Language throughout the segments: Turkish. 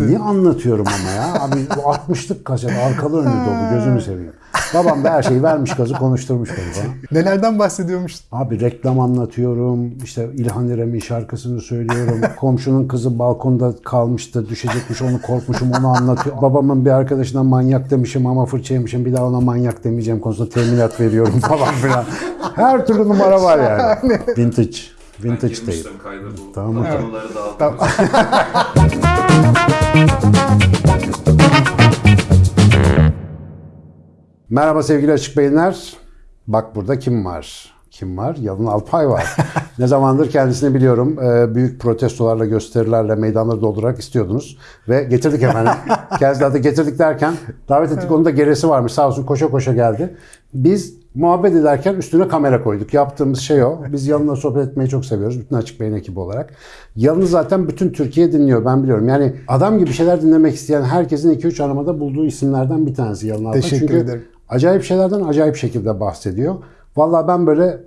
Niye anlatıyorum ama ya? Abi bu 60'lık kaset arkalı önlü dolu gözünü seveyim. Babam da her şeyi vermiş gazı konuşturmuş beni falan. Nelerden bahsediyormuştun? Abi reklam anlatıyorum. işte İlhan İrem'in şarkısını söylüyorum. Komşunun kızı balkonda kalmıştı. Düşecekmiş onu korkmuşum onu anlatıyor. Babamın bir arkadaşına manyak demişim ama fırça yemişim. Bir daha ona manyak demeyeceğim konusunda teminat veriyorum falan filan. Her türlü numara var yani. Vintage. Vintage tape. Girmiştim kayda bu. Tamam. Tamam. Konuları dağıtmak Merhaba sevgili Açık Beyinler. Bak burada kim var? Kim var? Yalın Alpay var. ne zamandır kendisini biliyorum. Ee, büyük protestolarla, gösterilerle meydanları doldurarak istiyordunuz. Ve getirdik efendim. Kendisini de getirdik derken davet ettik. Onun da gerisi varmış. Sağ olsun koşa koşa geldi. Biz muhabbet ederken üstüne kamera koyduk. Yaptığımız şey o. Biz Yalın'la sohbet etmeyi çok seviyoruz. Bütün Açık Beyin ekibi olarak. Yalın'ı zaten bütün Türkiye dinliyor. Ben biliyorum. Yani adam gibi şeyler dinlemek isteyen herkesin 2-3 aramada bulduğu isimlerden bir tanesi Yalın Alpay. Teşekkür Çünkü ederim. acayip şeylerden acayip şekilde bahsediyor. Vallahi ben böyle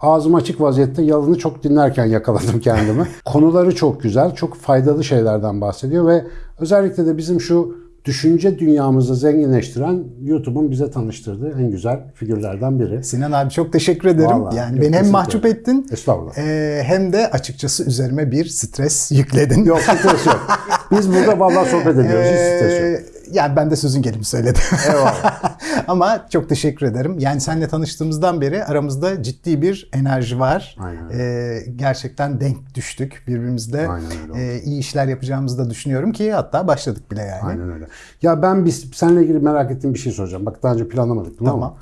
ağzım açık vaziyette yalını çok dinlerken yakaladım kendimi. Konuları çok güzel, çok faydalı şeylerden bahsediyor ve özellikle de bizim şu düşünce dünyamızı zenginleştiren YouTube'un bize tanıştırdığı en güzel figürlerden biri. Sinan abi çok teşekkür ederim. Vallahi, yani beni hem mahcup ederim. ettin Estağfurullah. e, hem de açıkçası üzerime bir stres yükledin. Yok stres yok. Biz burada vallahi sohbet ediyoruz. Hiç stres yok. Ee, yani ben de sözün gelimi söyledim. Eyvallah. Ama çok teşekkür ederim. Yani seninle tanıştığımızdan beri aramızda ciddi bir enerji var. Aynen. Ee, gerçekten denk düştük birbirimizle. Ee, iyi işler yapacağımızı da düşünüyorum ki hatta başladık bile yani. Aynen öyle. Ya ben biz seninle ilgili merak ettiğim bir şey soracağım. Bak daha önce planlamadık bunu Tamam. ama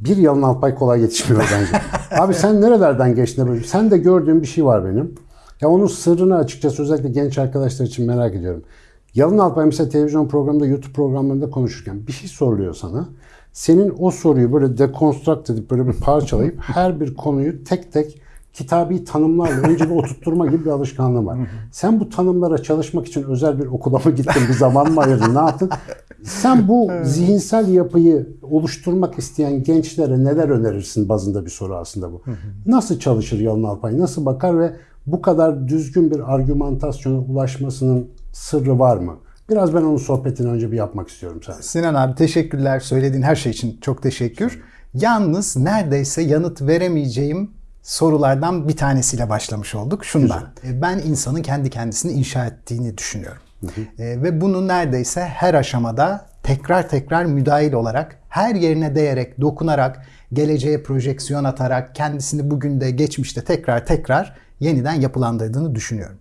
bir yalın Alpay kolay yetişmiyor bence. Abi sen nerelerden geçtin böyle? Sen de gördüğün bir şey var benim. Ya onun sırrını açıkçası özellikle genç arkadaşlar için merak ediyorum. Yalın Alpay mesela televizyon programında, YouTube programlarında konuşurken bir şey soruluyor sana. Senin o soruyu böyle dekonstrakt edip böyle bir parçalayıp her bir konuyu tek tek kitabi tanımlarla önce bir oturtturma gibi bir alışkanlığın var. Sen bu tanımlara çalışmak için özel bir okula mı gittin, bir zaman mı ayırdın, ne yaptın? Sen bu zihinsel yapıyı oluşturmak isteyen gençlere neler önerirsin bazında bir soru aslında bu. Nasıl çalışır Yalın Alpay, nasıl bakar ve bu kadar düzgün bir argümantasyona ulaşmasının sırrı var mı? Biraz ben onun sohbetini önce bir yapmak istiyorum sen. Sinan abi teşekkürler. Söylediğin her şey için çok teşekkür. Yalnız neredeyse yanıt veremeyeceğim sorulardan bir tanesiyle başlamış olduk. Şundan. E, Ben insanın kendi kendisini inşa ettiğini düşünüyorum. E, ve bunu neredeyse her aşamada tekrar tekrar müdahil olarak, her yerine değerek, dokunarak, geleceğe projeksiyon atarak, kendisini bugün de geçmişte tekrar tekrar yeniden yapılandırdığını düşünüyorum.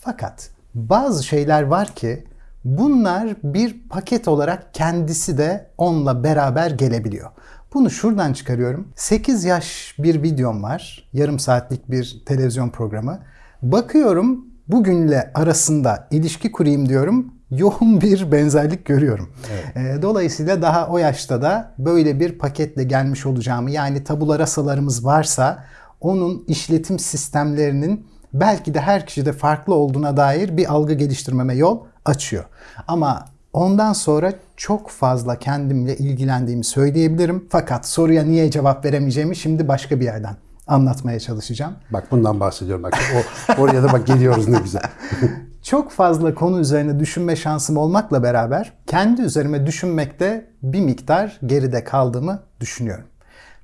Fakat bazı şeyler var ki bunlar bir paket olarak kendisi de onunla beraber gelebiliyor. Bunu şuradan çıkarıyorum. 8 yaş bir videom var. Yarım saatlik bir televizyon programı. Bakıyorum bugünle arasında ilişki kurayım diyorum. Yoğun bir benzerlik görüyorum. Ee, Dolayısıyla daha o yaşta da böyle bir paketle gelmiş olacağımı yani tabula rasalarımız varsa onun işletim sistemlerinin belki de her kişide farklı olduğuna dair bir algı geliştirmeme yol açıyor. Ama ondan sonra çok fazla kendimle ilgilendiğimi söyleyebilirim. Fakat soruya niye cevap veremeyeceğimi şimdi başka bir yerden anlatmaya çalışacağım. Bak bundan bahsediyorum. Bak o, oraya da bak geliyoruz ne güzel. Çok fazla konu üzerine düşünme şansım olmakla beraber kendi üzerime düşünmekte bir miktar geride kaldığımı düşünüyorum.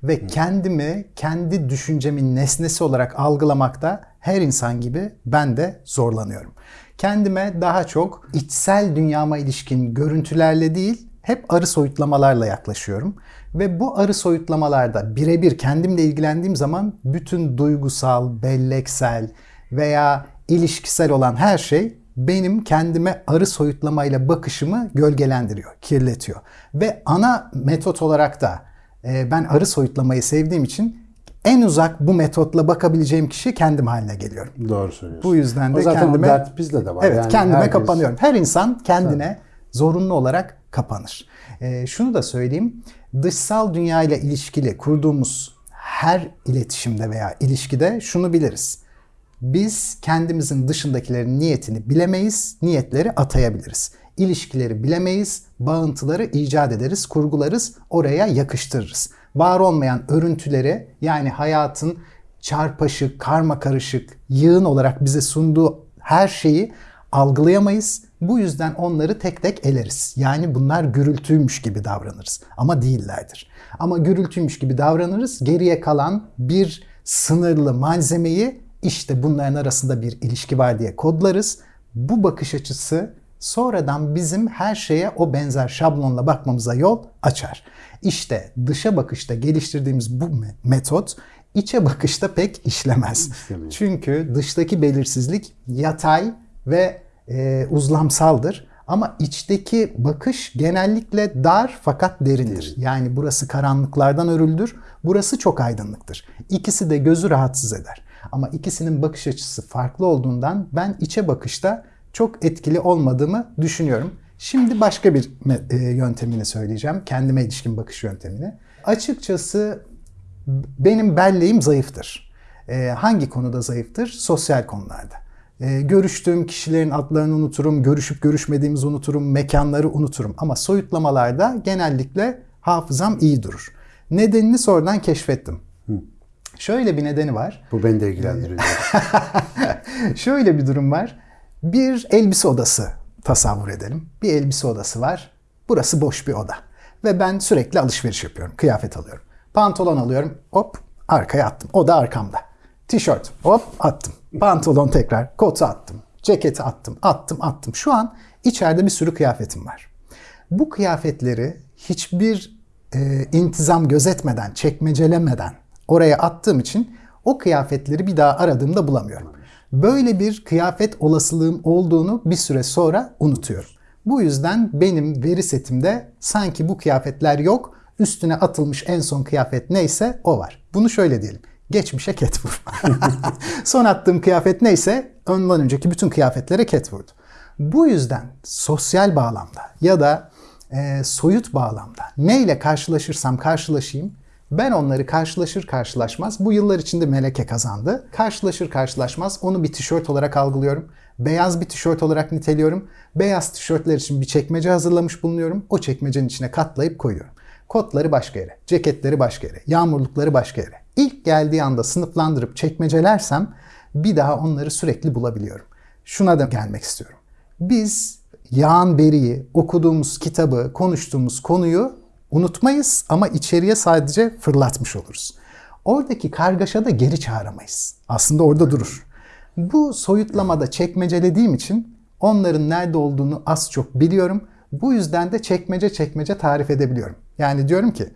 Ve kendimi kendi düşüncemin nesnesi olarak algılamakta her insan gibi ben de zorlanıyorum. Kendime daha çok içsel dünyama ilişkin görüntülerle değil, hep arı soyutlamalarla yaklaşıyorum. Ve bu arı soyutlamalarda birebir kendimle ilgilendiğim zaman bütün duygusal, belleksel veya ilişkisel olan her şey benim kendime arı soyutlamayla bakışımı gölgelendiriyor, kirletiyor. Ve ana metot olarak da ben arı soyutlamayı sevdiğim için en uzak bu metotla bakabileceğim kişi kendim haline geliyorum. Doğru söylüyorsun. Bu yüzden de o zaten kendime o dert bizde de var. Evet, Yani kendime herkes- kapanıyorum. Her insan kendine zorunlu olarak kapanır. Ee, şunu da söyleyeyim. Dışsal dünya ile ilişkili kurduğumuz her iletişimde veya ilişkide şunu biliriz. Biz kendimizin dışındakilerin niyetini bilemeyiz, niyetleri atayabiliriz. İlişkileri bilemeyiz, bağıntıları icat ederiz, kurgularız, oraya yakıştırırız. Var olmayan örüntüleri yani hayatın çarpaşık, karma karışık, yığın olarak bize sunduğu her şeyi algılayamayız Bu yüzden onları tek tek eleriz. Yani bunlar gürültüymüş gibi davranırız. Ama değillerdir. Ama gürültüymüş gibi davranırız. Geriye kalan bir sınırlı malzemeyi işte bunların arasında bir ilişki var diye kodlarız. Bu bakış açısı sonradan bizim her şeye o benzer şablonla bakmamıza yol açar. İşte dışa bakışta geliştirdiğimiz bu me- metot içe bakışta pek işlemez. İşlemiyor. Çünkü dıştaki belirsizlik yatay ve e, uzlamsaldır. Ama içteki bakış genellikle dar fakat derindir. Yani burası karanlıklardan örüldür, burası çok aydınlıktır. İkisi de gözü rahatsız eder. Ama ikisinin bakış açısı farklı olduğundan ben içe bakışta çok etkili olmadığımı düşünüyorum. Şimdi başka bir e, yöntemini söyleyeceğim. Kendime ilişkin bakış yöntemini. Açıkçası benim belleğim zayıftır. Ee, hangi konuda zayıftır? Sosyal konularda. Ee, görüştüğüm kişilerin adlarını unuturum, görüşüp görüşmediğimizi unuturum, mekanları unuturum. Ama soyutlamalarda genellikle hafızam iyi durur. Nedenini sonradan keşfettim. Şöyle bir nedeni var. Bu beni de ilgilendiriyor. Şöyle bir durum var. Bir elbise odası tasavvur edelim. Bir elbise odası var. Burası boş bir oda. Ve ben sürekli alışveriş yapıyorum. Kıyafet alıyorum. Pantolon alıyorum. Hop arkaya attım. O da arkamda. Tişört hop attım. Pantolon tekrar. Kotu attım. Ceketi attım. Attım attım. Şu an içeride bir sürü kıyafetim var. Bu kıyafetleri hiçbir e, intizam gözetmeden, çekmecelemeden oraya attığım için o kıyafetleri bir daha aradığımda bulamıyorum. Böyle bir kıyafet olasılığım olduğunu bir süre sonra unutuyorum. Bu yüzden benim veri setimde sanki bu kıyafetler yok, üstüne atılmış en son kıyafet neyse o var. Bunu şöyle diyelim. Geçmişe ket vur. son attığım kıyafet neyse ondan önceki bütün kıyafetlere ket vurdu. Bu yüzden sosyal bağlamda ya da e, soyut bağlamda neyle karşılaşırsam karşılaşayım ben onları karşılaşır karşılaşmaz bu yıllar içinde meleke kazandı. Karşılaşır karşılaşmaz onu bir tişört olarak algılıyorum. Beyaz bir tişört olarak niteliyorum. Beyaz tişörtler için bir çekmece hazırlamış bulunuyorum. O çekmecenin içine katlayıp koyuyorum. Kotları başka yere, ceketleri başka yere, yağmurlukları başka yere. İlk geldiği anda sınıflandırıp çekmecelersem bir daha onları sürekli bulabiliyorum. Şuna da gelmek istiyorum. Biz yağan beriyi, okuduğumuz kitabı, konuştuğumuz konuyu unutmayız ama içeriye sadece fırlatmış oluruz. Oradaki kargaşada geri çağıramayız. Aslında orada durur. Bu soyutlamada çekmecelediğim için onların nerede olduğunu az çok biliyorum. Bu yüzden de çekmece çekmece tarif edebiliyorum. Yani diyorum ki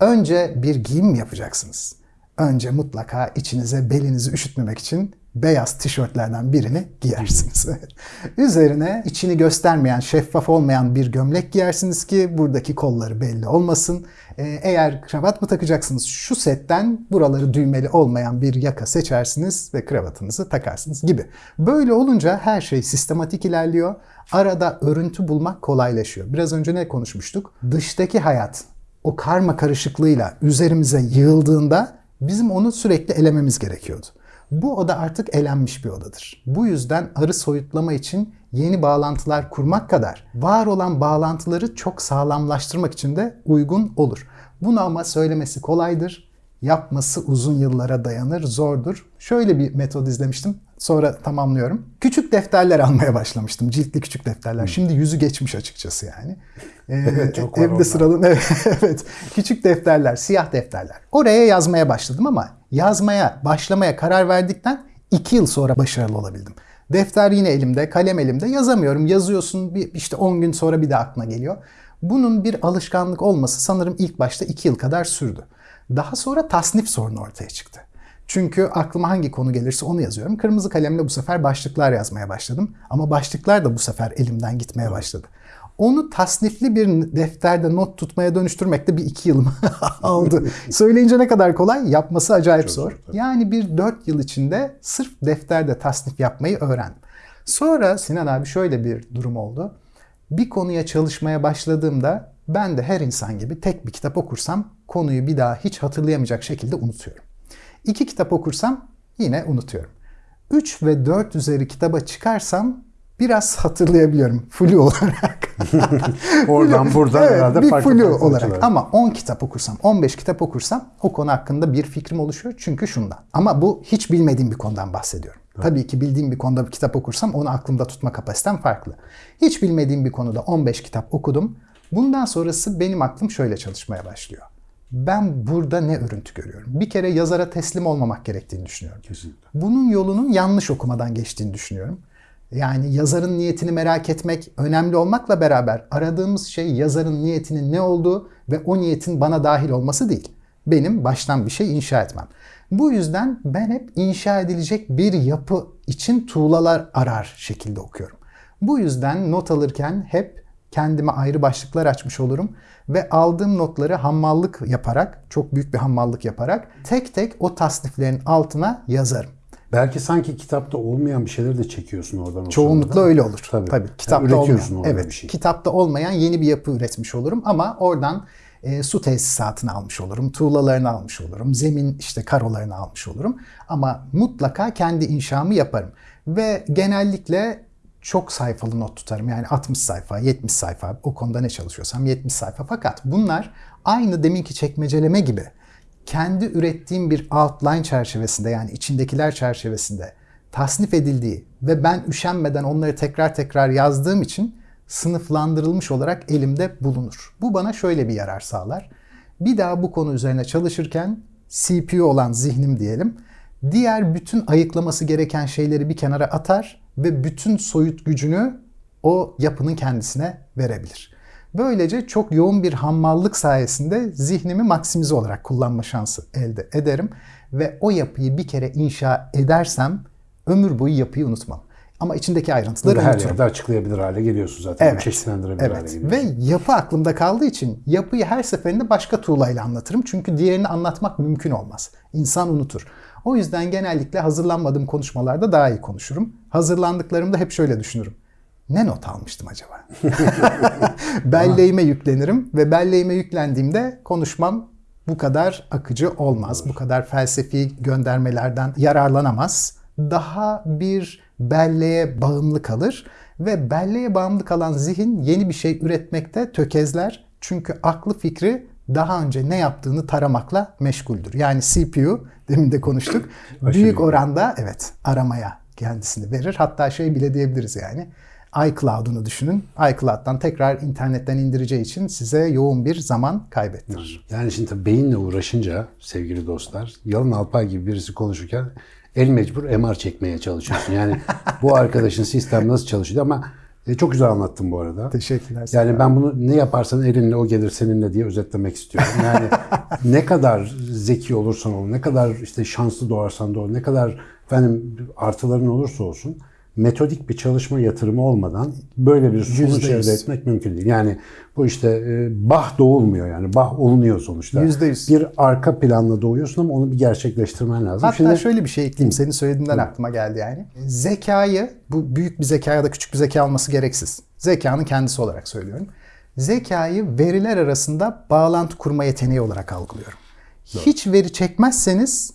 önce bir giyim yapacaksınız? Önce mutlaka içinize belinizi üşütmemek için beyaz tişörtlerden birini giyersiniz. Üzerine içini göstermeyen, şeffaf olmayan bir gömlek giyersiniz ki buradaki kolları belli olmasın. Ee, eğer kravat mı takacaksınız şu setten buraları düğmeli olmayan bir yaka seçersiniz ve kravatınızı takarsınız gibi. Böyle olunca her şey sistematik ilerliyor. Arada örüntü bulmak kolaylaşıyor. Biraz önce ne konuşmuştuk? Dıştaki hayat o karma karışıklığıyla üzerimize yığıldığında bizim onu sürekli elememiz gerekiyordu. Bu oda artık elenmiş bir odadır. Bu yüzden arı soyutlama için yeni bağlantılar kurmak kadar var olan bağlantıları çok sağlamlaştırmak için de uygun olur. Bunu ama söylemesi kolaydır. Yapması uzun yıllara dayanır, zordur. Şöyle bir metod izlemiştim. Sonra tamamlıyorum. Küçük defterler almaya başlamıştım. Ciltli küçük defterler. Şimdi yüzü geçmiş açıkçası yani. Ee, çok var evde sıralı evet. Küçük defterler, siyah defterler. Oraya yazmaya başladım ama yazmaya, başlamaya karar verdikten iki yıl sonra başarılı olabildim. Defter yine elimde, kalem elimde. Yazamıyorum. Yazıyorsun bir işte 10 gün sonra bir de aklına geliyor. Bunun bir alışkanlık olması sanırım ilk başta 2 yıl kadar sürdü. Daha sonra tasnif sorunu ortaya çıktı. Çünkü aklıma hangi konu gelirse onu yazıyorum. Kırmızı kalemle bu sefer başlıklar yazmaya başladım. Ama başlıklar da bu sefer elimden gitmeye başladı. Onu tasnifli bir defterde not tutmaya dönüştürmek de bir iki yılımı aldı. Söyleyince ne kadar kolay, yapması acayip zor. Yani bir dört yıl içinde sırf defterde tasnif yapmayı öğrendim. Sonra Sinan abi şöyle bir durum oldu. Bir konuya çalışmaya başladığımda ben de her insan gibi tek bir kitap okursam konuyu bir daha hiç hatırlayamayacak şekilde unutuyorum. İki kitap okursam yine unutuyorum. 3 ve 4 üzeri kitaba çıkarsam biraz hatırlayabiliyorum flu olarak. Oradan buradan evet, herhalde bir farklı flu farklı olarak. açılar. Ama 10 kitap okursam, 15 kitap okursam o konu hakkında bir fikrim oluşuyor. Çünkü şundan. Ama bu hiç bilmediğim bir konudan bahsediyorum. Tabii ki bildiğim bir konuda bir kitap okursam onu aklımda tutma kapasitem farklı. Hiç bilmediğim bir konuda 15 kitap okudum. Bundan sonrası benim aklım şöyle çalışmaya başlıyor. Ben burada ne örüntü görüyorum? Bir kere yazara teslim olmamak gerektiğini düşünüyorum. Kesinlikle. Bunun yolunun yanlış okumadan geçtiğini düşünüyorum. Yani yazarın niyetini merak etmek önemli olmakla beraber aradığımız şey yazarın niyetinin ne olduğu ve o niyetin bana dahil olması değil. Benim baştan bir şey inşa etmem. Bu yüzden ben hep inşa edilecek bir yapı için tuğlalar arar şekilde okuyorum. Bu yüzden not alırken hep kendime ayrı başlıklar açmış olurum ve aldığım notları hammallık yaparak, çok büyük bir hammallık yaparak tek tek o tasniflerin altına yazarım. Belki sanki kitapta olmayan bir şeyleri de çekiyorsun oradan. Çoğunlukla sırada. öyle olur. Tabii. Tabii. Yani Kitapta üretiyorsun olmayan. Evet. bir şey. Kitapta olmayan yeni bir yapı üretmiş olurum ama oradan e, su tesisatını almış olurum, tuğlalarını almış olurum, zemin işte karolarını almış olurum. Ama mutlaka kendi inşamı yaparım. Ve genellikle çok sayfalı not tutarım. Yani 60 sayfa, 70 sayfa o konuda ne çalışıyorsam 70 sayfa. Fakat bunlar aynı deminki çekmeceleme gibi kendi ürettiğim bir outline çerçevesinde yani içindekiler çerçevesinde tasnif edildiği ve ben üşenmeden onları tekrar tekrar yazdığım için sınıflandırılmış olarak elimde bulunur. Bu bana şöyle bir yarar sağlar. Bir daha bu konu üzerine çalışırken CPU olan zihnim diyelim, diğer bütün ayıklaması gereken şeyleri bir kenara atar ve bütün soyut gücünü o yapının kendisine verebilir. Böylece çok yoğun bir hammallık sayesinde zihnimi maksimize olarak kullanma şansı elde ederim ve o yapıyı bir kere inşa edersem ömür boyu yapıyı unutmam. Ama içindeki ayrıntıları Bunu her unuturum. yerde açıklayabilir hale geliyorsun zaten. Evet. Çeşitlendirebilir hale Evet. geliyorsun. Ve yapı aklımda kaldığı için yapıyı her seferinde başka tuğlayla anlatırım. Çünkü diğerini anlatmak mümkün olmaz. İnsan unutur. O yüzden genellikle hazırlanmadığım konuşmalarda daha iyi konuşurum. Hazırlandıklarımda hep şöyle düşünürüm. Ne not almıştım acaba? belleğime yüklenirim ve belleğime yüklendiğimde konuşmam bu kadar akıcı olmaz. Bu kadar felsefi göndermelerden yararlanamaz. Daha bir belleğe bağımlı kalır ve belleğe bağımlı kalan zihin yeni bir şey üretmekte tökezler. Çünkü aklı fikri daha önce ne yaptığını taramakla meşguldür. Yani CPU demin de konuştuk. büyük oranda evet aramaya kendisini verir. Hatta şey bile diyebiliriz yani iCloud'unu düşünün. iCloud'dan tekrar internetten indireceği için size yoğun bir zaman kaybettirir. Yani şimdi tabii beyinle uğraşınca sevgili dostlar, Yalın Alpay gibi birisi konuşurken el mecbur MR çekmeye çalışıyorsun. Yani bu arkadaşın sistem nasıl çalışıyor ama e, çok güzel anlattın bu arada. Teşekkürler. Yani ben bunu ne yaparsan elinle o gelir seninle diye özetlemek istiyorum. Yani ne kadar zeki olursan ol, ne kadar işte şanslı doğarsan doğ, ne kadar efendim artıların olursa olsun metodik bir çalışma yatırımı olmadan böyle bir sonuç elde etmek mümkün değil. Yani bu işte e, bah doğulmuyor yani. Bah olunuyor sonuçta. Yüzde yüz. Bir arka planla doğuyorsun ama onu bir gerçekleştirmen lazım. Hatta Şimdi şöyle bir şey ekleyeyim. Senin söylediğinden aklıma geldi yani. Zekayı, bu büyük bir zeka ya da küçük bir zeka olması gereksiz. Zekanın kendisi olarak söylüyorum. Zekayı veriler arasında bağlantı kurma yeteneği olarak algılıyorum. Hiç veri çekmezseniz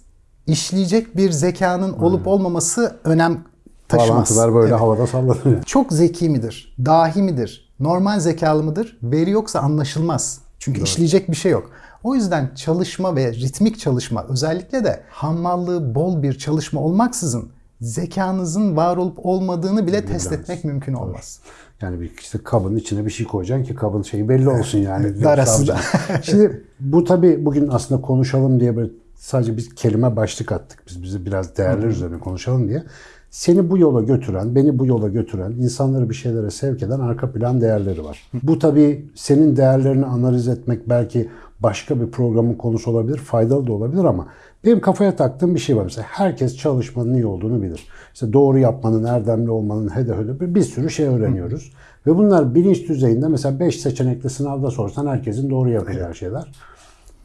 işleyecek bir zekanın olup olmaması önem taşımaz. bağlantılar böyle Evet. havada sallanıyor. Çok zeki midir? Dahi midir? Normal zekalı mıdır? Veri yoksa anlaşılmaz. Çünkü işleyecek bir şey yok. O yüzden çalışma ve ritmik çalışma özellikle de hammallığı bol bir çalışma olmaksızın zekanızın var olup olmadığını bile test etmek mümkün olmaz. Yani bir işte kabın içine bir şey koyacaksın ki kabın şeyi belli olsun yani. Darası da. Şimdi bu tabii bugün aslında konuşalım diye böyle sadece bir kelime başlık attık. Biz bize biraz değerler üzerine konuşalım diye. Seni bu yola götüren, beni bu yola götüren, insanları bir şeylere sevk eden arka plan değerleri var. Bu tabii senin değerlerini analiz etmek belki başka bir programın konusu olabilir, faydalı da olabilir ama benim kafaya taktığım bir şey var. Mesela herkes çalışmanın iyi olduğunu bilir. İşte doğru yapmanın, erdemli olmanın, hede hede bir, bir sürü şey öğreniyoruz. Ve bunlar bilinç düzeyinde mesela 5 seçenekli sınavda sorsan herkesin doğru yapacağı şeyler.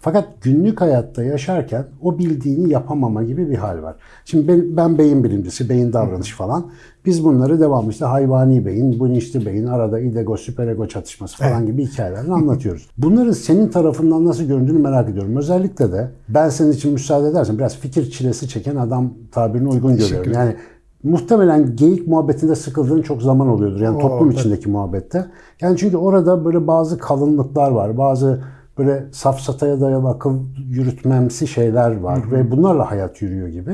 Fakat günlük hayatta yaşarken o bildiğini yapamama gibi bir hal var. Şimdi ben, ben beyin bilimcisi, beyin davranışı falan. Biz bunları devamlı işte hayvani beyin, bilinçli beyin, arada idego, süperego çatışması falan gibi hikayelerle anlatıyoruz. Bunların senin tarafından nasıl göründüğünü merak ediyorum. Özellikle de ben senin için müsaade edersen biraz fikir çilesi çeken adam tabirini uygun görüyorum. Yani muhtemelen geyik muhabbetinde sıkıldığın çok zaman oluyordur. Yani toplum içindeki muhabbette. Yani çünkü orada böyle bazı kalınlıklar var. Bazı böyle safsataya dayalı akıl yürütmemsi şeyler var ve bunlarla hayat yürüyor gibi.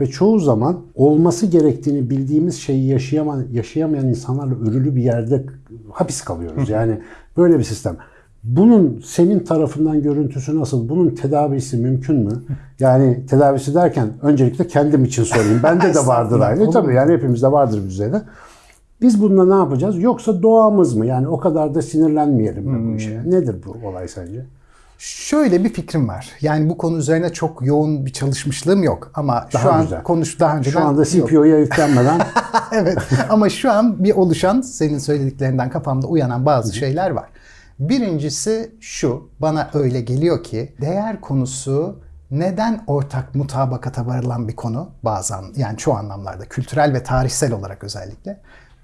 Ve çoğu zaman olması gerektiğini bildiğimiz şeyi yaşayamayan, yaşayamayan insanlarla örülü bir yerde hapis kalıyoruz. Yani böyle bir sistem. Bunun senin tarafından görüntüsü nasıl? Bunun tedavisi mümkün mü? Yani tedavisi derken öncelikle kendim için sorayım. Bende de vardır aynı. Tabii yani hepimizde vardır bir düzeyde. Biz bununla ne yapacağız? Yoksa doğamız mı? Yani o kadar da sinirlenmeyelim mi bu işe? Nedir bu olay sence? Şöyle bir fikrim var. Yani bu konu üzerine çok yoğun bir çalışmışlığım yok ama Daha şu an güzel. konuş daha önceden Şu anda. CPO'ya yüklenmeden evet ama şu an bir oluşan senin söylediklerinden kafamda uyanan bazı şeyler var. Birincisi şu bana öyle geliyor ki değer konusu neden ortak mutabakata varılan bir konu bazen yani çoğu anlamlarda kültürel ve tarihsel olarak özellikle.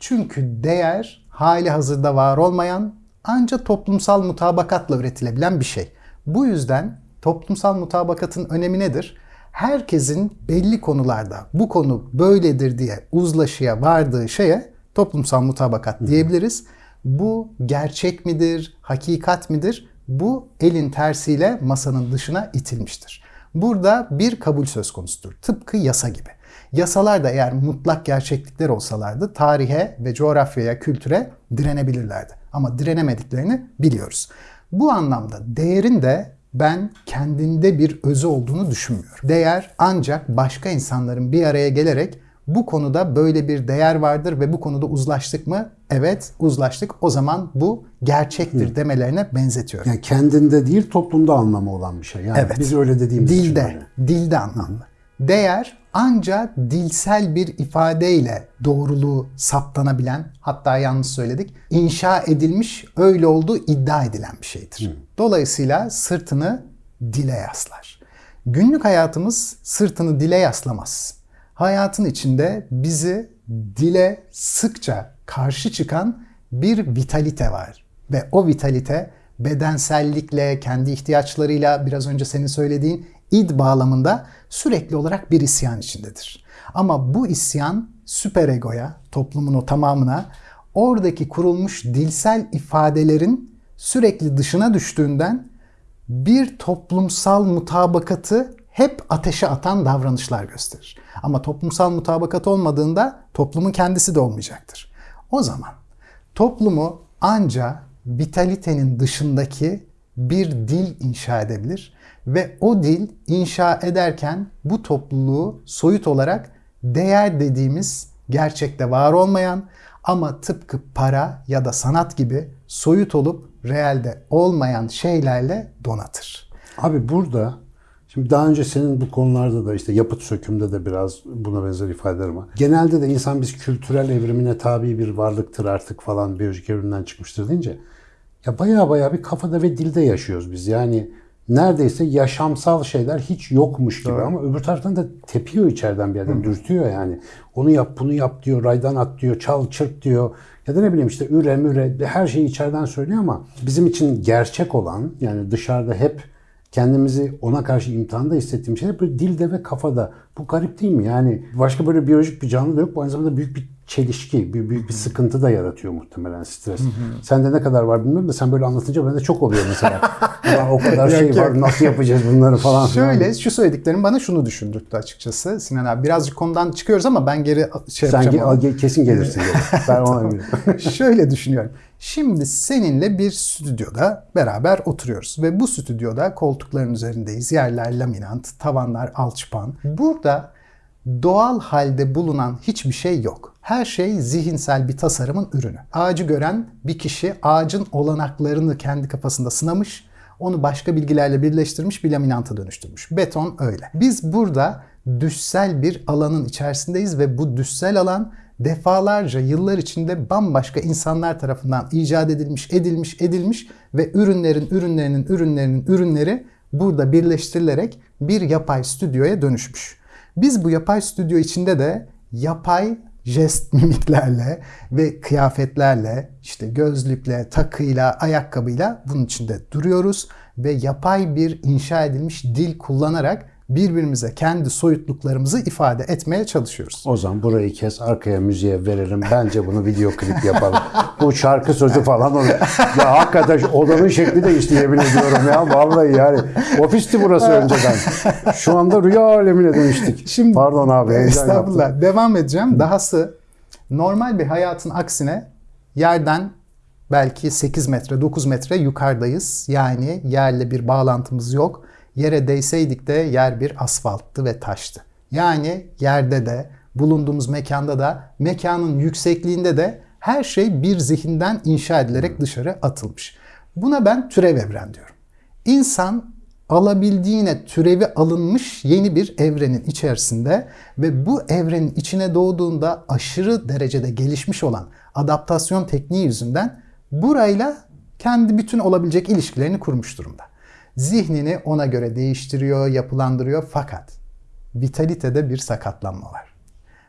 Çünkü değer hali hazırda var olmayan ancak toplumsal mutabakatla üretilebilen bir şey. Bu yüzden toplumsal mutabakatın önemi nedir? Herkesin belli konularda bu konu böyledir diye uzlaşıya vardığı şeye toplumsal mutabakat diyebiliriz. Bu gerçek midir, hakikat midir? Bu elin tersiyle masanın dışına itilmiştir. Burada bir kabul söz konusudur. Tıpkı yasa gibi. Yasalar da eğer mutlak gerçeklikler olsalardı tarihe ve coğrafyaya, kültüre direnebilirlerdi. Ama direnemediklerini biliyoruz. Bu anlamda değerin de ben kendinde bir özü olduğunu düşünmüyorum. Değer ancak başka insanların bir araya gelerek bu konuda böyle bir değer vardır ve bu konuda uzlaştık mı? Evet, uzlaştık. O zaman bu gerçektir demelerine benzetiyorum. yani kendinde değil toplumda anlamı olan bir şey. Yani Evet. biz öyle dediğimiz için dilde, öyle. dilde anlamlı. Değer ancak dilsel bir ifadeyle doğruluğu saptanabilen, hatta yanlış söyledik, inşa edilmiş, öyle olduğu iddia edilen bir şeydir. Dolayısıyla sırtını dile yaslar. Günlük hayatımız sırtını dile yaslamaz. Hayatın içinde bizi dile sıkça karşı çıkan bir vitalite var. Ve o vitalite bedensellikle, kendi ihtiyaçlarıyla, biraz önce senin söylediğin id bağlamında sürekli olarak bir isyan içindedir. Ama bu isyan süperegoya, toplumun o tamamına oradaki kurulmuş dilsel ifadelerin sürekli dışına düştüğünden bir toplumsal mutabakatı hep ateşe atan davranışlar gösterir. Ama toplumsal mutabakat olmadığında toplumun kendisi de olmayacaktır. O zaman toplumu anca vitalitenin dışındaki bir dil inşa edebilir ve o dil inşa ederken bu topluluğu soyut olarak değer dediğimiz gerçekte var olmayan ama tıpkı para ya da sanat gibi soyut olup realde olmayan şeylerle donatır. Abi burada şimdi daha önce senin bu konularda da işte yapıt sökümde de biraz buna benzer ifadeler var. Genelde de insan biz kültürel evrimine tabi bir varlıktır artık falan biyolojik evrimden çıkmıştır deyince ya baya baya bir kafada ve dilde yaşıyoruz biz. Yani neredeyse yaşamsal şeyler hiç yokmuş gibi ama öbür taraftan da tepiyor içeriden bir yerden dürtüyor yani. Onu yap bunu yap diyor, raydan at diyor, çal çırp diyor. Ya da ne bileyim işte üre müre her şeyi içeriden söylüyor ama bizim için gerçek olan yani dışarıda hep kendimizi ona karşı imtihanda hissettiğim şeyler böyle dilde ve kafada. Bu garip değil mi? Yani başka böyle biyolojik bir canlı da yok. Bu aynı zamanda büyük bir çelişki, büyük, büyük bir sıkıntı da yaratıyor muhtemelen stres. Sende ne kadar var bilmiyorum da sen böyle anlatınca bende çok oluyor mesela. Ulan o kadar şey var nasıl yapacağız bunları falan. Şöyle şu söylediklerim bana şunu düşündürttü açıkçası Sinan abi. Birazcık konudan çıkıyoruz ama ben geri şey Sen yapacağım. ama. ge- kesin gelirsin. Ben ona eminim. Şöyle düşünüyorum. Şimdi seninle bir stüdyoda beraber oturuyoruz ve bu stüdyoda koltukların üzerindeyiz. Yerler laminant, tavanlar alçıpan. Burada doğal halde bulunan hiçbir şey yok. Her şey zihinsel bir tasarımın ürünü. Ağacı gören bir kişi ağacın olanaklarını kendi kafasında sınamış, onu başka bilgilerle birleştirmiş bir laminanta dönüştürmüş. Beton öyle. Biz burada düşsel bir alanın içerisindeyiz ve bu düşsel alan defalarca yıllar içinde bambaşka insanlar tarafından icat edilmiş, edilmiş, edilmiş ve ürünlerin, ürünlerinin, ürünlerinin, ürünleri burada birleştirilerek bir yapay stüdyoya dönüşmüş. Biz bu yapay stüdyo içinde de yapay jest mimiklerle ve kıyafetlerle, işte gözlükle, takıyla, ayakkabıyla bunun içinde duruyoruz ve yapay bir inşa edilmiş dil kullanarak birbirimize kendi soyutluklarımızı ifade etmeye çalışıyoruz. O zaman burayı kes, arkaya müziğe verelim. Bence bunu video klip yapalım. Bu şarkı sözü falan olur. Ya hakikaten odanın şekli değişti yemin ediyorum ya. Vallahi yani. Ofisti burası önceden. Şu anda rüya alemine dönüştük. Şimdi Pardon abi. Estağfurullah. yaptım. Devam edeceğim. Dahası normal bir hayatın aksine yerden belki 8 metre, 9 metre yukarıdayız. Yani yerle bir bağlantımız yok. Yere değseydik de yer bir asfalttı ve taştı. Yani yerde de, bulunduğumuz mekanda da, mekanın yüksekliğinde de her şey bir zihinden inşa edilerek dışarı atılmış. Buna ben türev evren diyorum. İnsan alabildiğine türevi alınmış yeni bir evrenin içerisinde ve bu evrenin içine doğduğunda aşırı derecede gelişmiş olan adaptasyon tekniği yüzünden burayla kendi bütün olabilecek ilişkilerini kurmuş durumda. Zihnini ona göre değiştiriyor, yapılandırıyor fakat vitalitede bir sakatlanma var.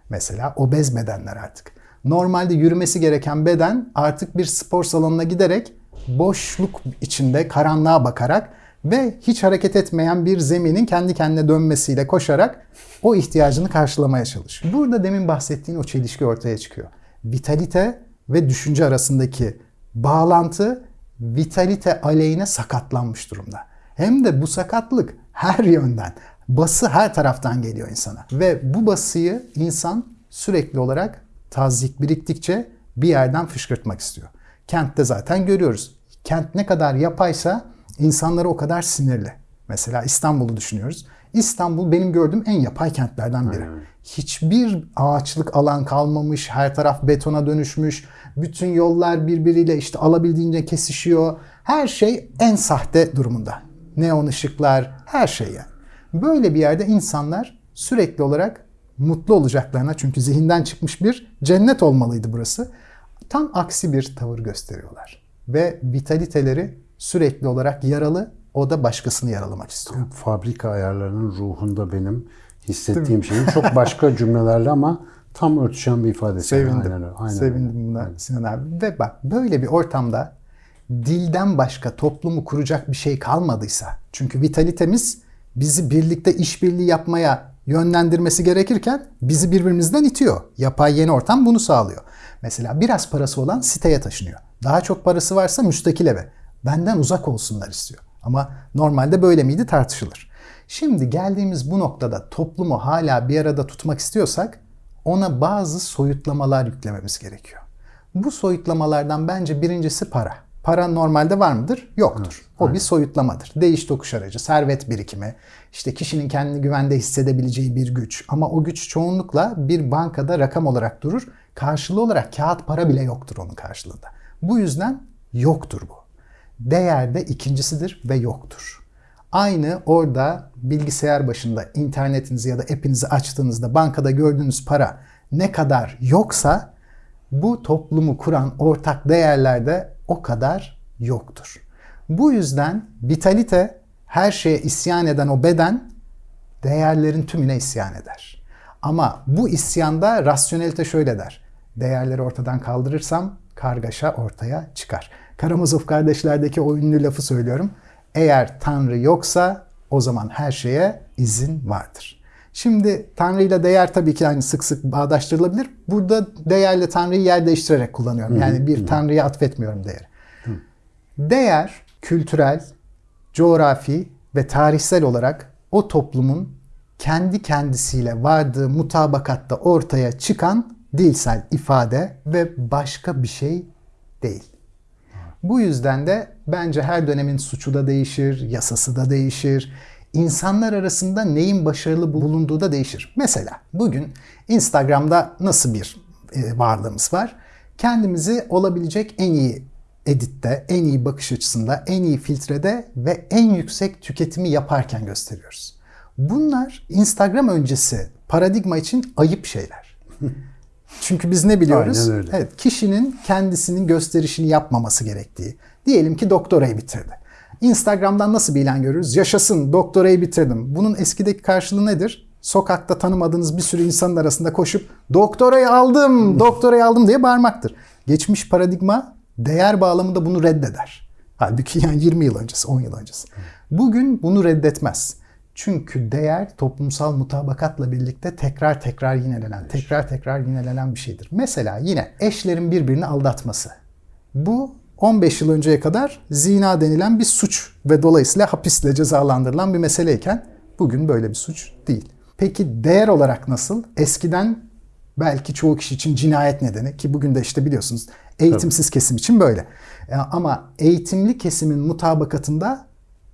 Mesela obez bedenler artık. Normalde yürümesi gereken beden artık bir spor salonuna giderek boşluk içinde karanlığa bakarak ve hiç hareket etmeyen bir zeminin kendi kendine dönmesiyle koşarak o ihtiyacını karşılamaya çalışıyor. Burada demin bahsettiğin o çelişki ortaya çıkıyor. Vitalite ve düşünce arasındaki bağlantı vitalite aleyhine sakatlanmış durumda. Hem de bu sakatlık her yönden, bası her taraftan geliyor insana. Ve bu basıyı insan sürekli olarak tazik biriktikçe bir yerden fışkırtmak istiyor. Kentte zaten görüyoruz. Kent ne kadar yapaysa insanları o kadar sinirli. Mesela İstanbul'u düşünüyoruz. İstanbul benim gördüğüm en yapay kentlerden biri. Hiçbir ağaçlık alan kalmamış, her taraf betona dönüşmüş. Bütün yollar birbiriyle işte alabildiğince kesişiyor. Her şey en sahte durumunda. Neon ışıklar, her şey yani. Böyle bir yerde insanlar sürekli olarak mutlu olacaklarına çünkü zihinden çıkmış bir cennet olmalıydı burası. Tam aksi bir tavır gösteriyorlar. Ve vitaliteleri sürekli olarak yaralı, o da başkasını yaralamak istiyor. Fabrika ayarlarının ruhunda benim hissettiğim şeyin çok başka cümlelerle ama tam örtüşen bir ifadesi. Sevindim. Aynen öyle. Aynen Sevindim buna Sinan abi. Ve bak böyle bir ortamda dilden başka toplumu kuracak bir şey kalmadıysa çünkü vitalitemiz bizi birlikte işbirliği yapmaya yönlendirmesi gerekirken bizi birbirimizden itiyor. Yapay yeni ortam bunu sağlıyor. Mesela biraz parası olan siteye taşınıyor. Daha çok parası varsa müstakil eve. Benden uzak olsunlar istiyor. Ama normalde böyle miydi tartışılır. Şimdi geldiğimiz bu noktada toplumu hala bir arada tutmak istiyorsak ona bazı soyutlamalar yüklememiz gerekiyor. Bu soyutlamalardan bence birincisi para. Para normalde var mıdır? Yoktur. O bir soyutlamadır. Değiş tokuş aracı, servet birikimi, işte kişinin kendini güvende hissedebileceği bir güç. Ama o güç çoğunlukla bir bankada rakam olarak durur. Karşılığı olarak kağıt para bile yoktur onun karşılığında. Bu yüzden yoktur bu. Değer de ikincisidir ve yoktur. Aynı orada bilgisayar başında internetinizi ya da app'inizi açtığınızda bankada gördüğünüz para ne kadar yoksa bu toplumu kuran ortak değerlerde o kadar yoktur. Bu yüzden vitalite her şeye isyan eden o beden değerlerin tümüne isyan eder. Ama bu isyanda rasyonelite şöyle der. Değerleri ortadan kaldırırsam kargaşa ortaya çıkar. Karamazov kardeşlerdeki o ünlü lafı söylüyorum. Eğer Tanrı yoksa o zaman her şeye izin vardır. Şimdi Tanrı ile değer tabii ki hani sık sık bağdaştırılabilir. Burada değerle Tanrı'yı yer değiştirerek kullanıyorum. Yani bir Tanrı'ya atfetmiyorum değeri. Değer kültürel, coğrafi ve tarihsel olarak o toplumun kendi kendisiyle vardığı mutabakatta ortaya çıkan dilsel ifade ve başka bir şey değil. Bu yüzden de bence her dönemin suçu da değişir, yasası da değişir. İnsanlar arasında neyin başarılı bulunduğu da değişir. Mesela bugün Instagram'da nasıl bir e, varlığımız var? Kendimizi olabilecek en iyi editte, en iyi bakış açısında, en iyi filtrede ve en yüksek tüketimi yaparken gösteriyoruz. Bunlar Instagram öncesi paradigma için ayıp şeyler. Çünkü biz ne biliyoruz? Evet, kişinin kendisinin gösterişini yapmaması gerektiği. Diyelim ki doktorayı bitirdi. Instagram'dan nasıl bir ilan görürüz? Yaşasın doktorayı bitirdim. Bunun eskideki karşılığı nedir? Sokakta tanımadığınız bir sürü insanın arasında koşup doktorayı aldım, doktorayı aldım diye bağırmaktır. Geçmiş paradigma değer bağlamında bunu reddeder. Halbuki yani 20 yıl öncesi, 10 yıl öncesi. Bugün bunu reddetmez. Çünkü değer toplumsal mutabakatla birlikte tekrar tekrar yinelenen, tekrar tekrar yinelenen bir şeydir. Mesela yine eşlerin birbirini aldatması. Bu 15 yıl önceye kadar zina denilen bir suç ve dolayısıyla hapisle cezalandırılan bir meseleyken bugün böyle bir suç değil. Peki değer olarak nasıl? Eskiden belki çoğu kişi için cinayet nedeni ki bugün de işte biliyorsunuz eğitimsiz kesim için böyle. E, Ama eğitimli kesimin mutabakatında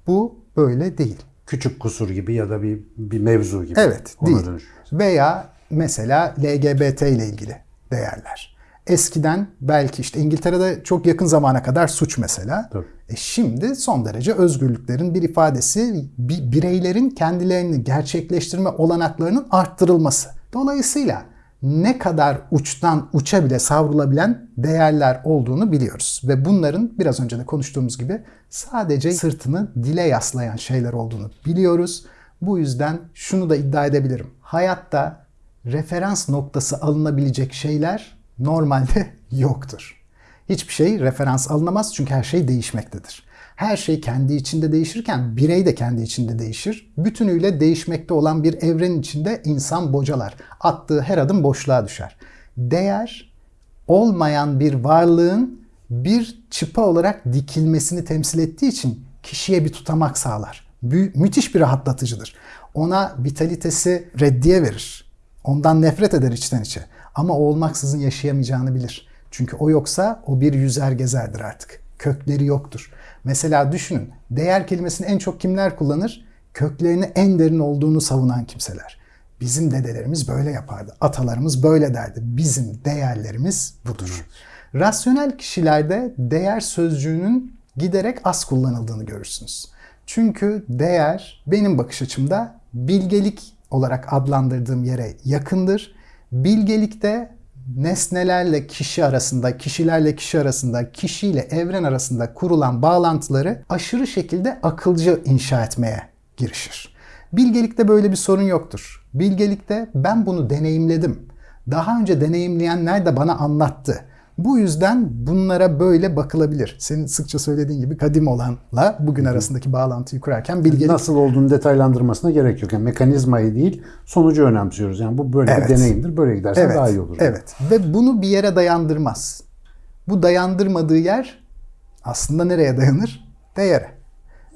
bu böyle değil. Küçük kusur gibi ya da bir bir mevzu gibi. Evet, Ona değil. dönüş. Veya mesela LGBT ile ilgili değerler. Eskiden belki işte İngiltere'de çok yakın zamana kadar suç mesela. Tabii. E şimdi son derece özgürlüklerin bir ifadesi, bi- bireylerin kendilerini gerçekleştirme olanaklarının arttırılması. Dolayısıyla ne kadar uçtan uça bile savrulabilen değerler olduğunu biliyoruz. Ve bunların biraz önce de konuştuğumuz gibi sadece sırtını dile yaslayan şeyler olduğunu biliyoruz. Bu yüzden şunu da iddia edebilirim. Hayatta referans noktası alınabilecek şeyler normalde yoktur. Hiçbir şey referans alınamaz çünkü her şey değişmektedir. Her şey kendi içinde değişirken birey de kendi içinde değişir. Bütünüyle değişmekte olan bir evrenin içinde insan bocalar. Attığı her adım boşluğa düşer. Değer olmayan bir varlığın bir çıpa olarak dikilmesini temsil ettiği için kişiye bir tutamak sağlar. Mü- müthiş bir rahatlatıcıdır. Ona vitalitesi reddiye verir. Ondan nefret eder içten içe. Ama o olmaksızın yaşayamayacağını bilir. Çünkü o yoksa o bir yüzer gezerdir artık. Kökleri yoktur. Mesela düşünün, değer kelimesini en çok kimler kullanır? Köklerini en derin olduğunu savunan kimseler. Bizim dedelerimiz böyle yapardı. Atalarımız böyle derdi. Bizim değerlerimiz budur. Rasyonel kişilerde değer sözcüğünün giderek az kullanıldığını görürsünüz. Çünkü değer benim bakış açımda bilgelik olarak adlandırdığım yere yakındır. Bilgelikte nesnelerle kişi arasında, kişilerle kişi arasında, kişiyle evren arasında kurulan bağlantıları aşırı şekilde akılcı inşa etmeye girişir. Bilgelikte böyle bir sorun yoktur. Bilgelikte ben bunu deneyimledim. Daha önce deneyimleyenler de bana anlattı. Bu yüzden bunlara böyle bakılabilir. Senin sıkça söylediğin gibi kadim olanla bugün arasındaki bağlantıyı kurarken bilgelik Nasıl olduğunu detaylandırmasına gerek yok. Yani mekanizmayı değil, sonucu önemsiyoruz. Yani bu böyle Evet. bir deneyimdir. Böyle gidersen daha iyi olur. Evet. Ve bunu bir yere dayandırmaz. Bu dayandırmadığı yer aslında nereye dayanır? Değere.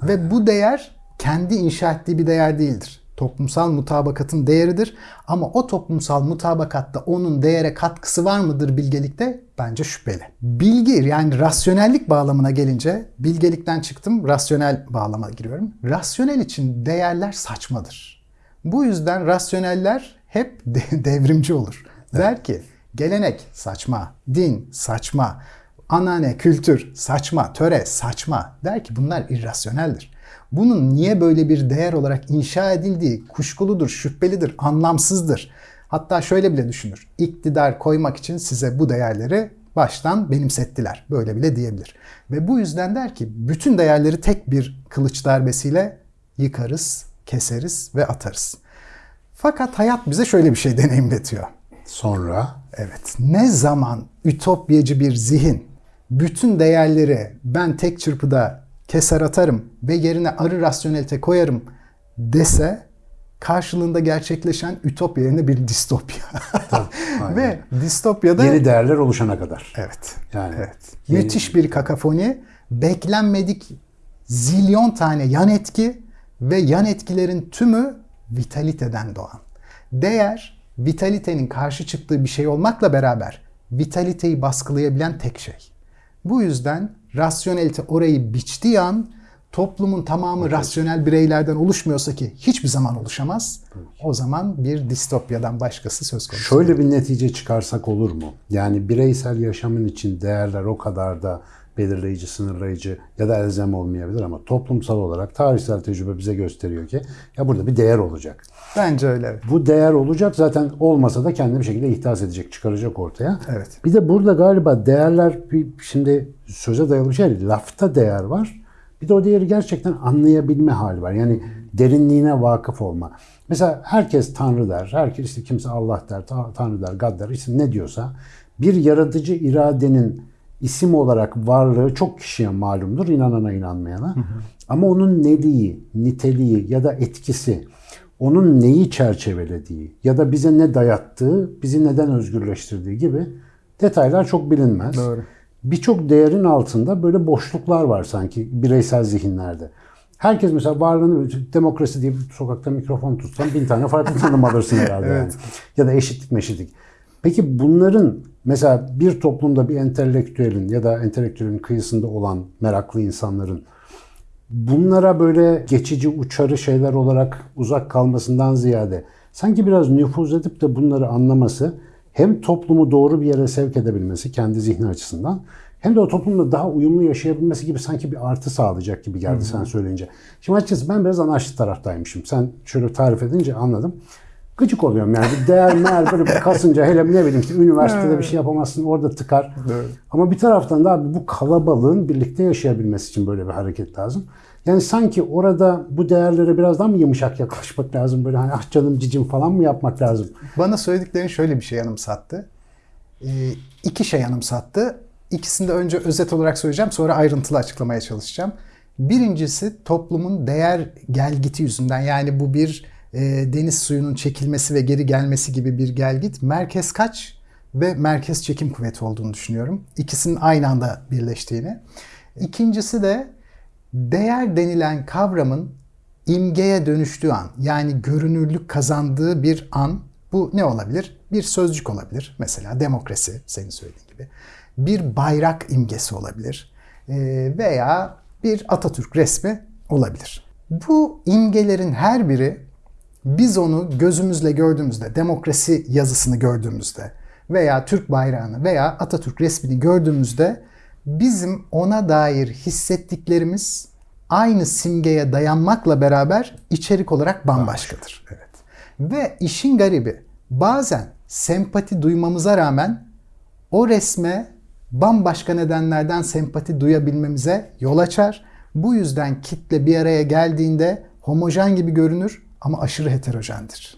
Ve bu değer kendi inşa ettiği bir değer değildir. Toplumsal mutabakatın değeridir. Ama o toplumsal mutabakatta onun değere katkısı var mıdır bilgelikte? Bence şüpheli. Bilgi yani rasyonellik bağlamına gelince bilgelikten çıktım rasyonel bağlama giriyorum. Rasyonel için değerler saçmadır. Bu yüzden rasyoneller hep de- devrimci olur. Der ki gelenek saçma, din saçma, anane, kültür saçma, töre saçma. Der ki bunlar irrasyoneldir. Bunun niye böyle bir değer olarak inşa edildiği kuşkuludur, şüphelidir, anlamsızdır. Hatta şöyle bile düşünür. İktidar koymak için size bu değerleri baştan benimsettiler. Böyle bile diyebilir. Ve bu yüzden der ki bütün değerleri tek bir kılıç darbesiyle yıkarız, keseriz ve atarız. Fakat hayat bize şöyle bir şey deneyimletiyor. Sonra Evet. Ne zaman ütopyacı bir zihin bütün değerleri ben tek çırpıda keser atarım ve yerine arı rasyonelite koyarım dese karşılığında gerçekleşen ütopya yerine bir distopya. aynen. ve distopyada yeni değerler oluşana kadar. evet. Yani Evet. Müthiş bir kakafoni, beklenmedik zilyon tane yan etki ve yan etkilerin tümü vitaliteden doğan. Değer, vitalitenin karşı çıktığı bir şey olmakla beraber vitaliteyi baskılayabilen tek şey. Bu yüzden rasyonelite orayı biçtiği an toplumun tamamı rasyonel bireylerden oluşmuyorsa ki hiçbir zaman oluşamaz. O zaman bir distopyadan başkası söz konusu. Şöyle bir netice çıkarsak olur mu? Yani bireysel yaşamın için değerler o kadar da belirleyici, sınırlayıcı ya da elzem olmayabilir ama toplumsal olarak tarihsel tecrübe bize gösteriyor ki ya burada bir değer olacak. Bence öyle. evet. Bu değer olacak zaten olmasa da kendi bir şekilde ihdas edecek, çıkaracak ortaya. Evet. Bir de burada galiba değerler şimdi söze dayalı bir şey değil. Lafta değer var. Bir de o değeri gerçekten anlayabilme hali var. Yani derinliğine vakıf olma. Mesela herkes Tanrı der. Herkes işte kimse Allah der, Ta- Tanrı der, God der. İşte ne diyorsa bir yaratıcı iradenin isim olarak varlığı çok kişiye malumdur, inanana inanmayana. Ama onun neliği, niteliği ya da etkisi, onun neyi çerçevelediği ya da bize ne dayattığı, bizi neden özgürleştirdiği gibi detaylar çok bilinmez. Doğru. Birçok değerin altında böyle boşluklar var sanki bireysel zihinlerde. Herkes mesela varlığını demokrasi diye sokakta mikrofon tutsan bin tane farklı tanım alırsın herhalde. yani. Ya da eşitlik meşitlik. Peki bunların mesela bir toplumda bir entelektüelin ya da entelektüelin kıyısında olan meraklı insanların bunlara böyle geçici uçarı şeyler olarak uzak kalmasından ziyade sanki biraz nüfuz edip de bunları anlaması hem toplumu doğru bir yere sevk edebilmesi kendi zihni açısından hem de o toplumda daha uyumlu yaşayabilmesi gibi sanki bir artı sağlayacak gibi geldi sen söyleyince. Şimdi açıkçası ben biraz anarşist taraftaymışım. Sen şöyle tarif edince anladım. Gıcık oluyorum yani. Değer meğer böyle kasınca hele ne bileyim işte üniversitede bir şey yapamazsın orada tıkar. Ama bir taraftan da abi bu kalabalığın birlikte yaşayabilmesi için böyle bir hareket lazım. Yani sanki orada bu değerlere biraz daha mı yumuşak yaklaşmak lazım? Böyle hani ah canım cicim falan mı yapmak lazım? Bana söylediklerin şöyle bir şey yanımsattı. Ee, iki şey yanımsattı. İkisini de önce özet olarak söyleyeceğim sonra ayrıntılı açıklamaya çalışacağım. Birincisi toplumun değer gelgiti yüzünden yani bu bir e, deniz suyunun çekilmesi ve geri gelmesi gibi bir gelgit. Merkez kaç ve merkez çekim kuvveti olduğunu düşünüyorum. İkisinin aynı anda birleştiğini. İkincisi de değer denilen kavramın imgeye dönüştüğü an yani görünürlük kazandığı bir an bu ne olabilir? Bir sözcük olabilir. Mesela demokrasi senin söylediğin gibi. Bir bayrak imgesi olabilir. Ee, veya bir Atatürk resmi olabilir. Bu imgelerin her biri biz onu gözümüzle gördüğümüzde, demokrasi yazısını gördüğümüzde veya Türk bayrağını veya Atatürk resmini gördüğümüzde bizim ona dair hissettiklerimiz aynı simgeye dayanmakla beraber içerik olarak bambaşkadır. Evet. Ve işin garibi bazen sempati duymamıza rağmen o resme bambaşka nedenlerden sempati duyabilmemize yol açar. Bu yüzden kitle bir araya geldiğinde homojen gibi görünür ama aşırı heterojendir.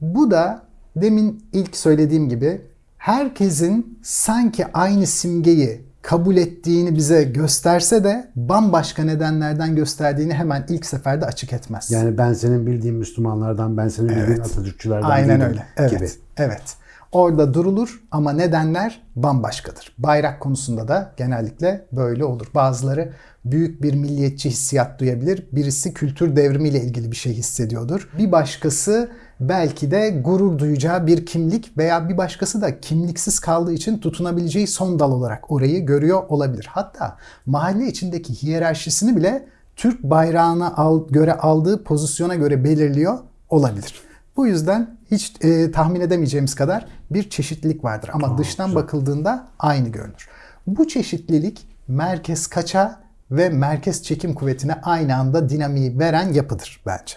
Bu da demin ilk söylediğim gibi herkesin sanki aynı simgeyi kabul ettiğini bize gösterse de bambaşka nedenlerden gösterdiğini hemen ilk seferde açık etmez. Yani ben senin bildiğin Müslümanlardan, ben senin bildiğin Atatürkçülerden Aynen öyle. Evet. gibi. Evet. Orada durulur ama nedenler bambaşkadır. Bayrak konusunda da genellikle böyle olur. Bazıları büyük bir milliyetçi hissiyat duyabilir. Birisi kültür devrimiyle ilgili bir şey hissediyordur. Bir başkası belki de gurur duyacağı bir kimlik veya bir başkası da kimliksiz kaldığı için tutunabileceği son dal olarak orayı görüyor olabilir. Hatta mahalle içindeki hiyerarşisini bile Türk bayrağına al, göre aldığı pozisyona göre belirliyor olabilir. Bu yüzden hiç e, tahmin edemeyeceğimiz kadar bir çeşitlilik vardır. Ama dıştan bakıldığında aynı görünür. Bu çeşitlilik merkez kaça ve merkez çekim kuvvetine aynı anda dinamiği veren yapıdır bence.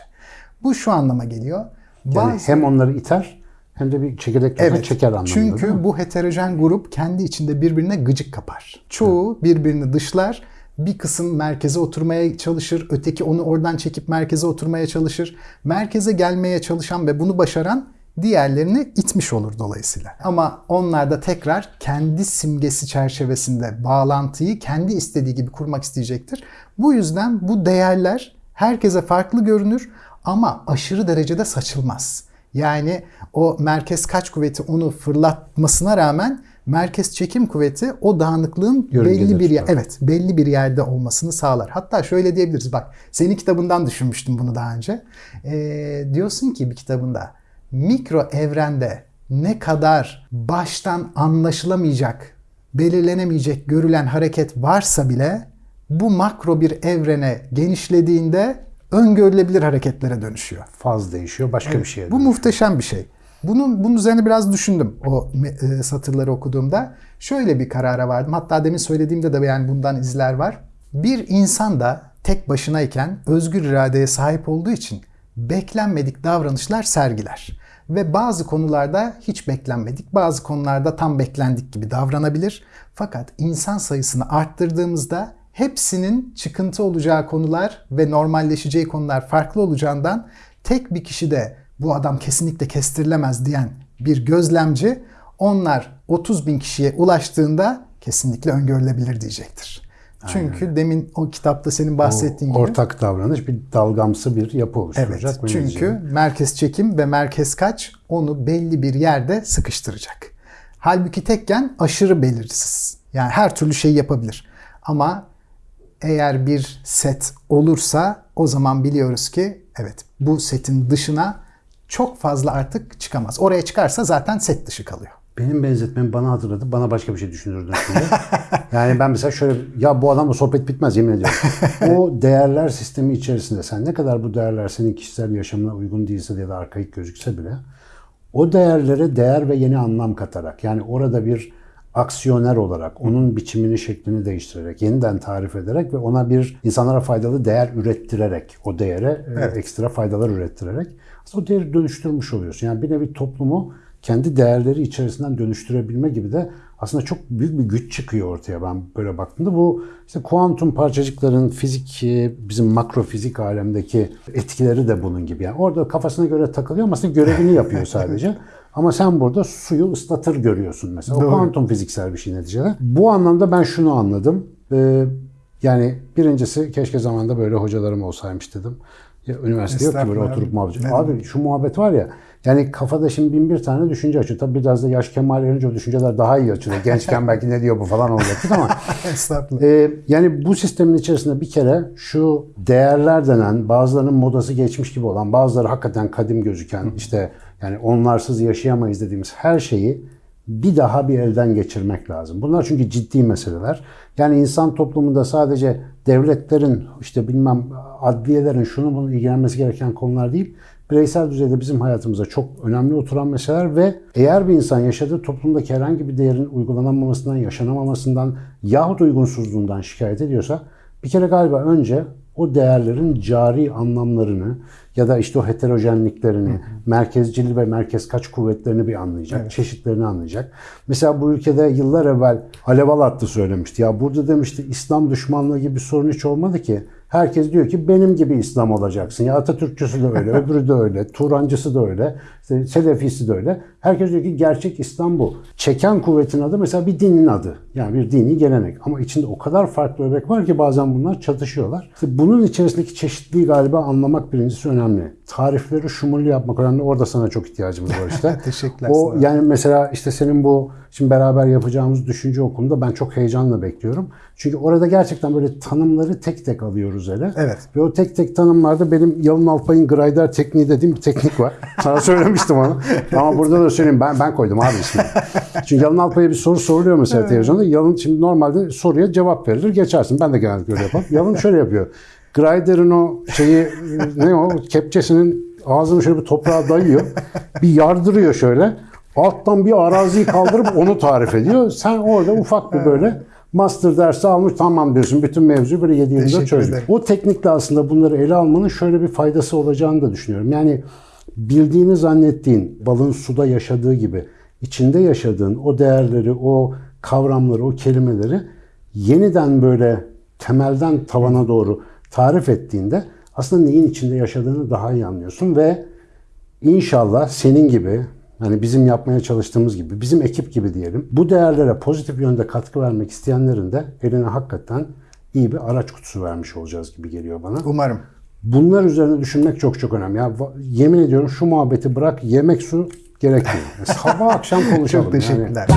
Bu şu anlama geliyor. Yani Bazı- hem onları iter hem de bir çekirdek tutar, çeker anlamında. çünkü bu heterojen grup kendi içinde birbirine gıcık kapar. Çoğu birbirini dışlar. Bir kısım merkeze oturmaya çalışır, öteki onu oradan çekip merkeze oturmaya çalışır. Merkeze gelmeye çalışan ve bunu başaran diğerlerini itmiş olur dolayısıyla. Ama onlar da tekrar kendi simgesi çerçevesinde bağlantıyı kendi istediği gibi kurmak isteyecektir. Bu yüzden bu değerler herkese farklı görünür ama aşırı derecede saçılmaz. Yani o merkez kaç kuvveti onu fırlatmasına rağmen merkez çekim kuvveti o dağınıklığın Yörüngede belli bir yer, evet belli bir yerde olmasını sağlar. Hatta şöyle diyebiliriz bak senin kitabından düşünmüştüm bunu daha önce. Ee, diyorsun ki bir kitabında mikro evrende ne kadar baştan anlaşılamayacak, belirlenemeyecek görülen hareket varsa bile bu makro bir evrene genişlediğinde öngörülebilir hareketlere dönüşüyor. Faz değişiyor, başka bir şeye Bu muhteşem bir şey. Bunun bunun üzerine biraz düşündüm o e, satırları okuduğumda. Şöyle bir karara vardım. Hatta demin söylediğimde de yani bundan izler var. Bir insan da tek başınayken özgür iradeye sahip olduğu için beklenmedik davranışlar sergiler. Ve bazı konularda hiç beklenmedik, bazı konularda tam beklendik gibi davranabilir. Fakat insan sayısını arttırdığımızda hepsinin çıkıntı olacağı konular ve normalleşeceği konular farklı olacağından tek bir kişi de bu adam kesinlikle kestirilemez diyen bir gözlemci onlar 30 bin kişiye ulaştığında kesinlikle öngörülebilir diyecektir. Çünkü demin o kitapta senin bahsettiğin gibi Ortak davranış bir dalgamsı bir yapı oluşturacak. Evet. ve Çünkü merkez çekim ve merkez kaç onu belli bir yerde sıkıştıracak. Halbuki tekken aşırı belirsiz. Yani her türlü şeyi yapabilir. Ama eğer bir set olursa o zaman biliyoruz ki evet bu setin dışına çok fazla artık çıkamaz. Oraya çıkarsa zaten set dışı kalıyor. Benim benzetmem bana hatırladı. Bana başka bir şey düşündürdün şimdi. yani ben mesela şöyle ya bu adamla sohbet bitmez yemin ediyorum. o değerler sistemi içerisinde sen ne kadar bu değerler senin kişisel yaşamına uygun değilse ya da arkaik gözükse bile o değerlere değer ve yeni anlam katarak yani orada bir aksiyoner olarak onun biçimini şeklini değiştirerek yeniden tarif ederek ve ona bir insanlara faydalı değer ürettirerek o değere e, ekstra faydalar ürettirerek aslında o değeri dönüştürmüş oluyorsun. Yani bir nevi toplumu kendi değerleri içerisinden dönüştürebilme gibi de aslında çok büyük bir güç çıkıyor ortaya ben böyle baktığımda. Bu işte kuantum parçacıkların fizik, e, bizim makrofizik alemdeki etkileri de bunun gibi. Yani orada kafasına göre takılıyor ama aslında görevini yapıyor sadece. Ama sen burada suyu ıslatır görüyorsun mesela. O kuantum fiziksel bir şey neticede. Bu anlamda ben şunu anladım. Ee, yani birincisi keşke zamanda böyle hocalarım olsaymış dedim. Ya, üniversite yok ki böyle oturup muhabbet. Ne Abi şu muhabbet var ya yani kafada şimdi bin bir tane düşünce açıyor. Tabii biraz da yaş kemal erince o düşünceler daha iyi açılıyor. Gençken belki ne diyor bu falan olacaktık ama ee, yani bu sistemin içerisinde bir kere şu değerler denen bazılarının modası geçmiş gibi olan bazıları hakikaten kadim gözüken işte yani onlarsız yaşayamayız dediğimiz her şeyi bir daha bir elden geçirmek lazım. Bunlar çünkü ciddi meseleler. Yani insan toplumunda sadece devletlerin işte bilmem adliyelerin şunu bunu ilgilenmesi gereken konular değil. Bireysel düzeyde bizim hayatımıza çok önemli oturan meseleler ve eğer bir insan yaşadığı toplumdaki herhangi bir değerin uygulanamamasından, yaşanamamasından yahut uygunsuzluğundan şikayet ediyorsa bir kere galiba önce o değerlerin cari anlamlarını ya da işte o heterojenliklerini, merkezcil ve merkez kaç kuvvetlerini bir anlayacak, çeşitlerini anlayacak. Mesela bu ülkede yıllar evvel Alev Alatlı söylemişti. Ya burada demişti İslam düşmanlığı gibi bir sorun hiç olmadı ki. Herkes diyor ki benim gibi İslam olacaksın. Ya Atatürkçüsü de öyle, öbürü de öyle, Turancısı da öyle, işte Selefisi de öyle. Herkes diyor ki gerçek İslam bu. Çeken kuvvetin adı mesela bir dinin adı. Yani bir dini gelenek. Ama içinde o kadar farklı öbek var ki bazen bunlar çatışıyorlar. İşte bunun içerisindeki çeşitliliği galiba anlamak birincisi önemli. Tarifleri şumurlu yapmak önemli. Orada sana çok ihtiyacımız var işte. Teşekkürler O sana. yani mesela işte senin bu şimdi beraber yapacağımız düşünce okulunda ben çok heyecanla bekliyorum. Çünkü orada gerçekten böyle tanımları tek tek alıyoruz ele. Evet. Ve o tek tek tanımlarda benim Yalın Alpay'ın Grider tekniği dediğim bir teknik var. Sana söylemiştim onu. Ama burada da söyleyeyim ben ben koydum abi ismini. Çünkü Yalın Alpay'a bir soru soruluyor mesela televizyonda. Yalın şimdi normalde soruya cevap verilir geçersin. Ben de genellikle öyle yaparım. Yalın şöyle yapıyor. Grider'ın o şeyi ne o kepçesinin ağzını şöyle bir toprağa dayıyor. Bir yardırıyor şöyle. Alttan bir araziyi kaldırıp onu tarif ediyor. Sen orada ufak bir böyle master dersi almış tamam diyorsun. Bütün mevzu böyle 7 yılda ederim. O teknikle aslında bunları ele almanın şöyle bir faydası olacağını da düşünüyorum. Yani bildiğini zannettiğin balın suda yaşadığı gibi içinde yaşadığın o değerleri, o kavramları, o kelimeleri yeniden böyle temelden tavana doğru tarif ettiğinde aslında neyin içinde yaşadığını daha iyi anlıyorsun ve İnşallah senin gibi hani bizim yapmaya çalıştığımız gibi bizim ekip gibi diyelim bu değerlere pozitif yönde katkı vermek isteyenlerin de eline hakikaten iyi bir araç kutusu vermiş olacağız gibi geliyor bana. Umarım. Bunlar üzerine düşünmek çok çok önemli. Ya yemin ediyorum şu muhabbeti bırak yemek su gerekmiyor. Sabah akşam konuşalım. Çok Yani teşekkürler.